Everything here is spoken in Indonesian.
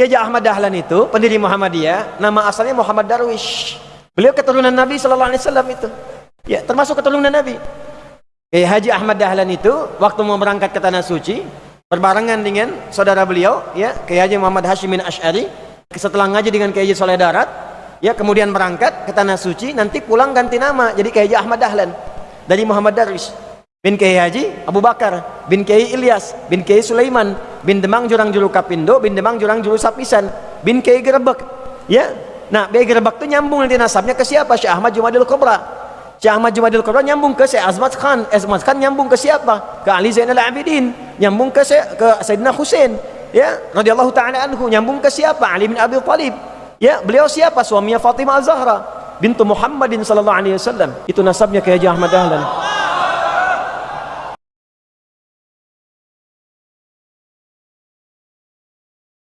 Kiai Ahmad Dahlan itu pendiri Muhammadiyah, nama asalnya Muhammad Darwish. Beliau keturunan Nabi sallallahu alaihi wasallam itu. Ya, termasuk keturunan Nabi. Kiai Haji Ahmad Dahlan itu waktu mau berangkat ke tanah suci berbarengan dengan saudara beliau ya Kiai Haji Muhammad Hashim bin Asy'ari setelah ngaji dengan Kiai Haji Soleh Darat ya kemudian berangkat ke tanah suci nanti pulang ganti nama jadi Kiai Haji Ahmad Dahlan dari Muhammad Darwish bin Kiai Haji Abu Bakar bin Kiai Ilyas bin Kiai Sulaiman bin Demang Jurang Juru Kapindo bin Demang Jurang Juru Sapisan bin Kiai Gerebek ya? Nah Kiai Gerebek itu nyambung nanti nasabnya ke siapa? Syekh Ahmad Jumadil Kubra. Syekh Ahmad Jumadil Kubra nyambung ke Syekh Azmat Khan. Azmat Khan nyambung ke siapa? Ke Ali Zainal Abidin. Nyambung ke ke Sayyidina Husain ya? Radhiyallahu taala anhu. Nyambung ke siapa? Ali bin Abi Thalib ya? Beliau siapa? Suaminya Fatimah Az-Zahra bintu Muhammadin sallallahu alaihi wasallam. Itu nasabnya ke Haji Ahmad Dahlan